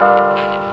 you.